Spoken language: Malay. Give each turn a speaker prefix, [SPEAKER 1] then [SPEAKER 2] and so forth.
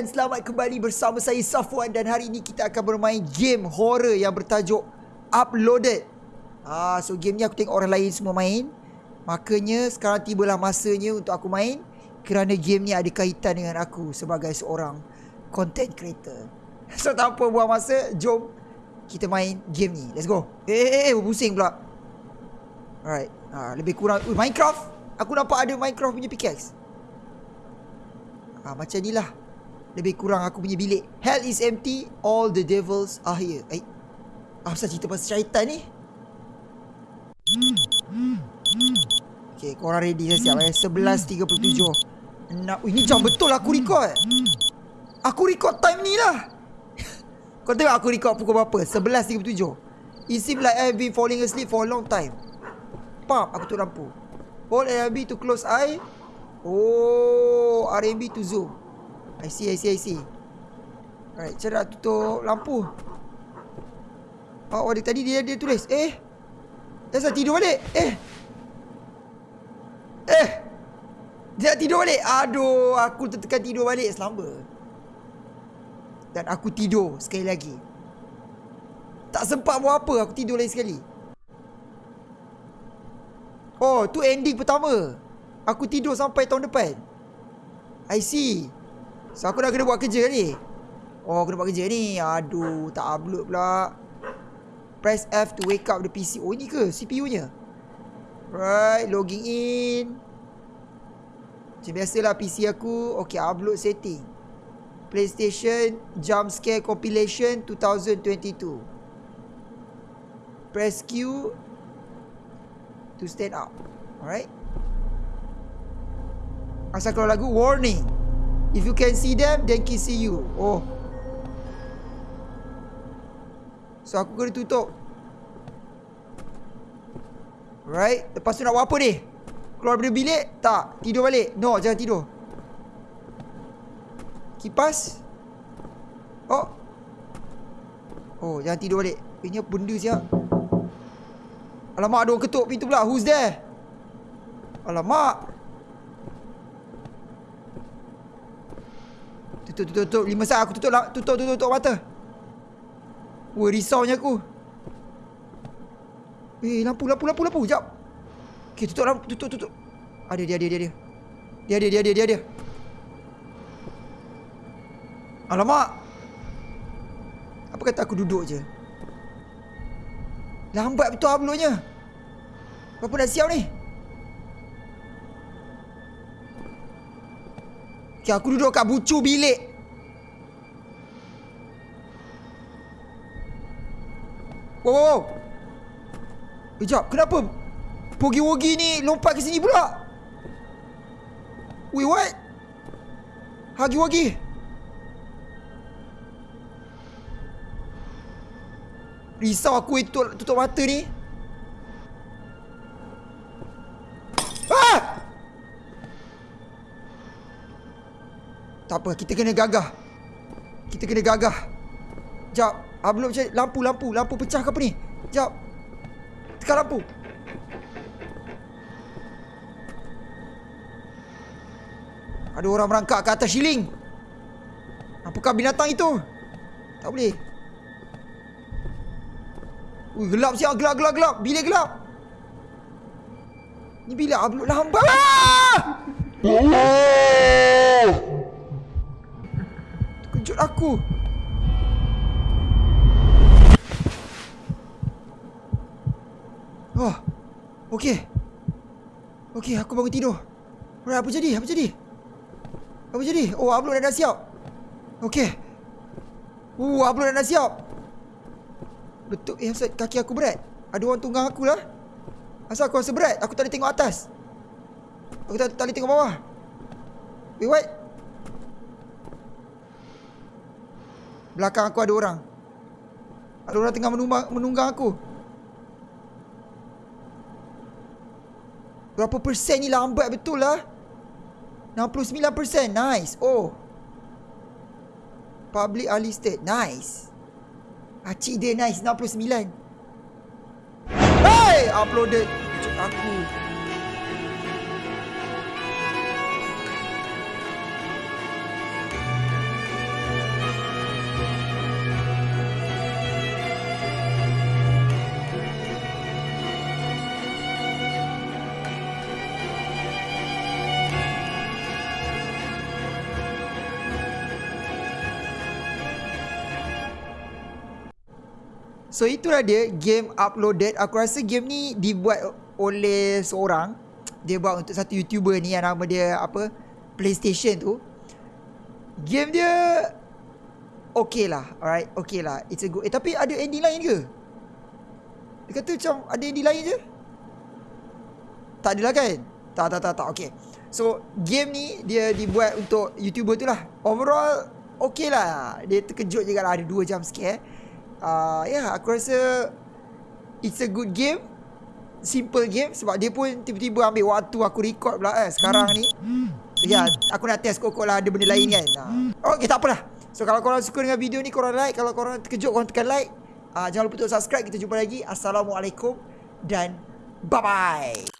[SPEAKER 1] dan selamat kembali bersama saya Safwan dan hari ini kita akan bermain game horror yang bertajuk Uploaded. Ah, so game ni aku tengok orang lain semua main. Makanya sekarang tibalah masanya untuk aku main kerana game ni ada kaitan dengan aku sebagai seorang content creator. So tanpa buang masa, jom kita main game ni. Let's go. Eh, eh, eh, pusing pula. Alright. Ah, lebih kurang uh, Minecraft. Aku nampak ada Minecraft punya pickaxe. Ah, macam ni lah. Lebih kurang aku punya bilik. Hell is empty, all the devils are here. Eh. Apa pasal cerita pasal syaitan ni? Okay, korang ready dah siap eh. 11.37. Nak, ini jam betul aku record. Aku record time ni lah. Kau tengok aku record pukul berapa? 11.37. It seems like I have been falling asleep for a long time. Pam, aku tutup lampu. Hold RB to close eye. Oh, RB to zoom. I see, I see, I see. Alright, cara tutup lampu. Oh, dia tadi dia dia tulis. Eh. Dia dah tidur balik. Eh. Eh. Dia dah tidur balik. Aduh, aku tertekan tidur balik selamba. Dan aku tidur sekali lagi. Tak sempat buat apa, aku tidur lagi sekali. Oh, tu ending pertama. Aku tidur sampai tahun depan. I see. So aku dah kena buat kerja ni? Oh kena buat kerja ni. Aduh tak upload pula. Press F to wake up the PC Oh ni ke? CPU nya Right logging in. Macam biasalah PC aku. Okay upload setting. PlayStation Jump Scare Compilation 2022 Press Q To stand up. Alright. Asal keluar lagu Warning If you can see them, then can see you. Oh. So aku kena tutup. Right. Lepas tu nak buat apa ni? Keluar dari bilik? Tak. Tidur balik. No, jangan tidur. Kipas. Oh. Oh, jangan tidur balik. Ini apa benda siap? Alamak, ada orang ketuk pintu pula. Who's there? Alamak. Tutup, tutup, tutup. Lima saat aku tutup, tutup, tutup, tutup mata. Wah, risaunya aku. Eh, lampu, lampu, lampu, lampu. Sekejap. Okay, tutup lampu, tutup, tutup. Ada dia, dia, dia, dia. Dia, dia, dia, dia, dia, dia. Alamak. Apa kata aku duduk je? Lambat betul uploadnya. Berapa dah siap ni? Okay, aku duduk kat bucu bilik. Wow, wow, wow. Sekejap, kenapa Pogi-wogi ni lompat ke sini pula? Wait, what? Hagi-wagi. Risau aku itu tutup mata ni. Tak apa, kita kena gagah. Kita kena gagah. Jap, belum cari lampu, lampu, lampu pecah ke apa ni? Jap. Tekan lampu. Ada orang merangkak ke atas shilling. Apakah binatang itu? Tak boleh. Ui, gelap siap, gelap, gelap, gelap. Bila gelap? Ni bila upload lambat? Ah! Kejut aku. Oh. Okey. Okey, aku bangun tidur. Alright, apa jadi? Apa jadi? Apa jadi? Oh, upload dah, dah siap. Okey. Uh, upload dah, dah siap. Betul. Eh, asal kaki aku berat? Ada orang tunggang aku lah. Asal aku rasa berat? Aku tak boleh tengok atas. Aku tak, tak boleh tengok bawah. Wait, what? Belakang aku ada orang. Ada orang tengah menunggang, menunggang aku. Berapa persen ni lambat betul lah. 69%. Nice. Oh. Public unlisted. Nice. Acik dia nice. 69. Hey! Uploaded. Aku. So itulah dia game uploaded. Aku rasa game ni dibuat oleh seorang. Dia buat untuk satu YouTuber ni yang nama dia apa? PlayStation tu. Game dia okay lah. Alright, okay lah. It's a good. Eh tapi ada ending lain ke? Dia kata macam ada ending lain je. Tak adalah kan? Tak, tak, tak, tak. Okay. So, game ni dia dibuat untuk YouTuber tu lah. Overall, okay lah. Dia terkejut juga lah ada 2 jam scare. Uh, ya, yeah, aku rasa it's a good game. Simple game sebab dia pun tiba-tiba ambil waktu aku record pula eh sekarang ni. Ya, yeah, aku nak test kok lah ada benda lain kan. Uh. Okay, tak apalah. So, kalau korang suka dengan video ni, korang like. Kalau korang terkejut, korang tekan like. Uh, jangan lupa untuk subscribe. Kita jumpa lagi. Assalamualaikum dan bye-bye.